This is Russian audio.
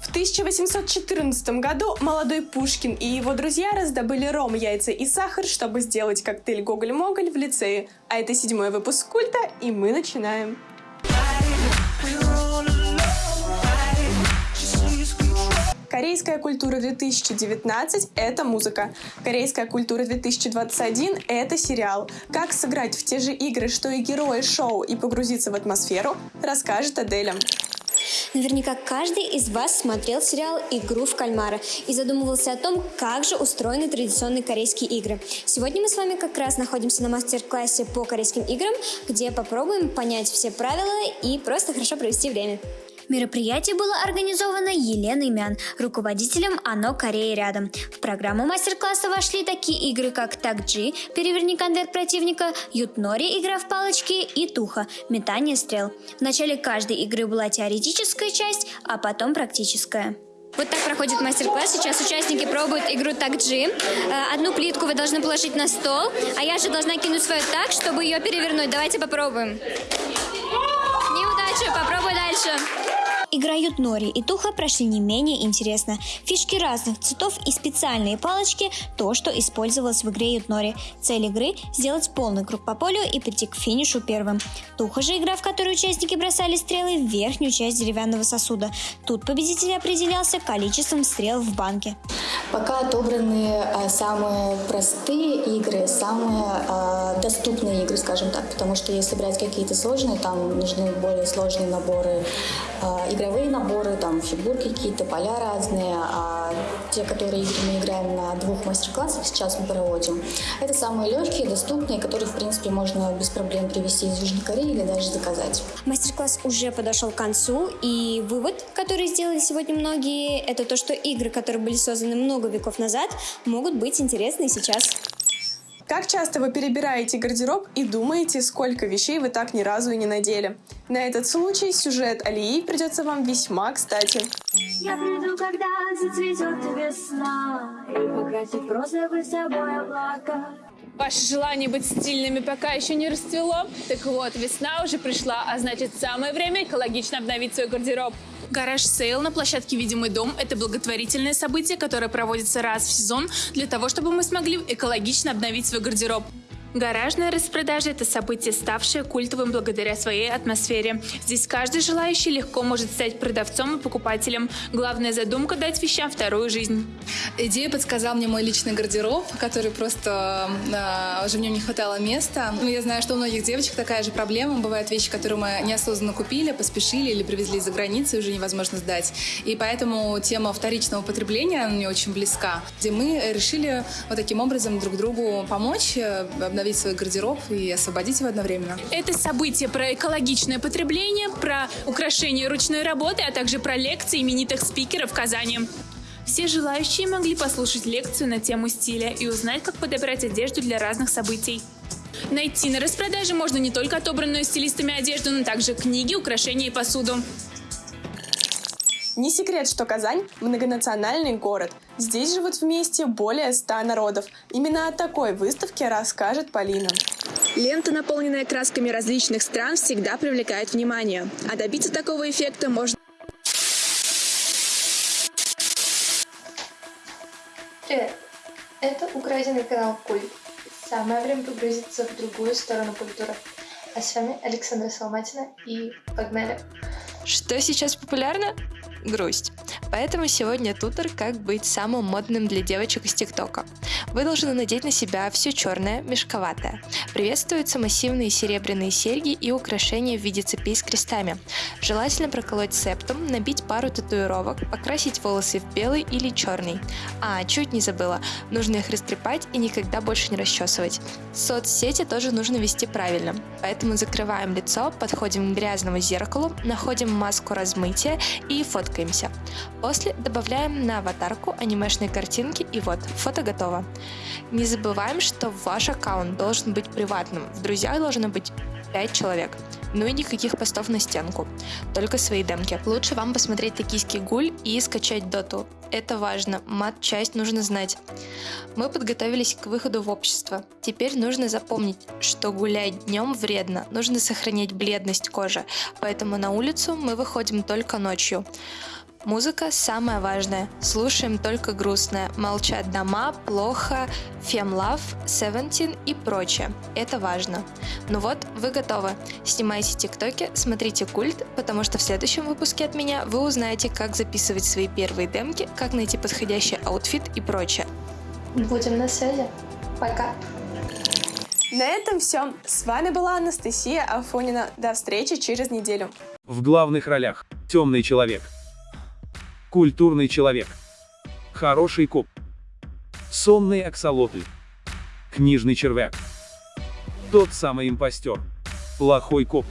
В 1814 году молодой Пушкин и его друзья раздобыли ром, яйца и сахар, чтобы сделать коктейль «Гоголь-Моголь» в лицее. А это седьмой выпуск культа, и мы начинаем. Корейская культура 2019 – это музыка. Корейская культура 2021 – это сериал. Как сыграть в те же игры, что и герои шоу, и погрузиться в атмосферу, расскажет Аделя. Наверняка каждый из вас смотрел сериал «Игру в кальмара» и задумывался о том, как же устроены традиционные корейские игры. Сегодня мы с вами как раз находимся на мастер-классе по корейским играм, где попробуем понять все правила и просто хорошо провести время. Мероприятие было организовано Еленой Мян, руководителем ОНО Кореи рядом. В программу мастер-класса вошли такие игры, как такджи, переверни конверт противника, ютнори, игра в палочки и туха, метание стрел. В начале каждой игры была теоретическая часть, а потом практическая. Вот так проходит мастер-класс. Сейчас участники пробуют игру такджи. Э, одну плитку вы должны положить на стол, а я же должна кинуть свою так, чтобы ее перевернуть. Давайте попробуем. Неудача, попробуй дальше. Играют Нори и Туха прошли не менее интересно. Фишки разных цветов и специальные палочки – то, что использовалось в игре Ютнори. Цель игры – сделать полный круг по полю и прийти к финишу первым. Туха же игра, в которой участники бросали стрелы в верхнюю часть деревянного сосуда. Тут победитель определялся количеством стрел в банке. Пока отобраны а, самые простые игры, самые а, доступные игры, скажем так, потому что если брать какие-то сложные, там нужны более сложные наборы а, игровые наборы, там фигурки какие-то, поля разные, а те, которые мы играем на двух мастер-классах, сейчас мы проводим, это самые легкие, доступные, которые, в принципе, можно без проблем привезти из Южной Кореи или даже заказать. Мастер-класс уже подошел к концу, и вывод, который сделали сегодня многие, это то, что игры, которые были созданы много веков назад, могут быть интересны сейчас. Как часто вы перебираете гардероб и думаете, сколько вещей вы так ни разу и не надели? На этот случай сюжет Алии придется вам весьма кстати. Я приду, когда зацветет весна, и покрасит розовый собой облака. Ваше желание быть стильными пока еще не расцвело? Так вот, весна уже пришла, а значит самое время экологично обновить свой гардероб. Гараж Сейл на площадке «Видимый дом» — это благотворительное событие, которое проводится раз в сезон для того, чтобы мы смогли экологично обновить свой гардероб. Гаражная распродажа – это событие, ставшее культовым благодаря своей атмосфере. Здесь каждый желающий легко может стать продавцом и покупателем. Главная задумка – дать вещам вторую жизнь. Идею подсказал мне мой личный гардероб, который просто э, уже в нем не хватало места. Ну, я знаю, что у многих девочек такая же проблема. Бывают вещи, которые мы неосознанно купили, поспешили или привезли из-за границы, и уже невозможно сдать. И поэтому тема вторичного потребления мне очень близка, где мы решили вот таким образом друг другу помочь, э, обновить свой гардероб и освободить его одновременно. Это событие про экологичное потребление, про украшение ручной работы, а также про лекции именитых спикеров Казани. Все желающие могли послушать лекцию на тему стиля и узнать, как подобрать одежду для разных событий. Найти на распродаже можно не только отобранную стилистами одежду, но также книги, украшения и посуду. Не секрет, что Казань – многонациональный город. Здесь живут вместе более ста народов. Именно о такой выставке расскажет Полина. Лента, наполненная красками различных стран, всегда привлекает внимание. А добиться такого эффекта можно... Привет! Это украденный канал Культ. Самое время погрузиться в другую сторону культуры. А с вами Александра Соломатина и погнали! Что сейчас популярно? грусть. Поэтому сегодня тутор «Как быть самым модным для девочек из ТикТока». Вы должны надеть на себя все черное, мешковатое. Приветствуются массивные серебряные серьги и украшения в виде цепей с крестами. Желательно проколоть септум, набить пару татуировок, покрасить волосы в белый или черный. А, чуть не забыла, нужно их растрепать и никогда больше не расчесывать. Соцсети тоже нужно вести правильно, поэтому закрываем лицо, подходим к грязному зеркалу, находим маску размытия и фоткаемся. После добавляем на аватарку анимешные картинки и вот, фото готово. Не забываем, что ваш аккаунт должен быть приватным, в друзьях должно быть 5 человек. Ну и никаких постов на стенку, только свои демки. Лучше вам посмотреть «Токийский гуль» и скачать доту. Это важно, мат-часть нужно знать. Мы подготовились к выходу в общество. Теперь нужно запомнить, что гулять днем вредно, нужно сохранять бледность кожи, поэтому на улицу мы выходим только ночью. Музыка самое важное. Слушаем только грустное. Молчат дома, Ploho, Femlove, Seventeen и прочее. Это важно. Ну вот, вы готовы. Снимайте тиктоки, смотрите культ, потому что в следующем выпуске от меня вы узнаете, как записывать свои первые демки, как найти подходящий outfit и прочее. Будем на связи. Пока. На этом все. С вами была Анастасия Афонина. До встречи через неделю. В главных ролях темный человек, культурный человек, хороший коп, сонный аксолотль, книжный червяк, тот самый импостер, плохой коп.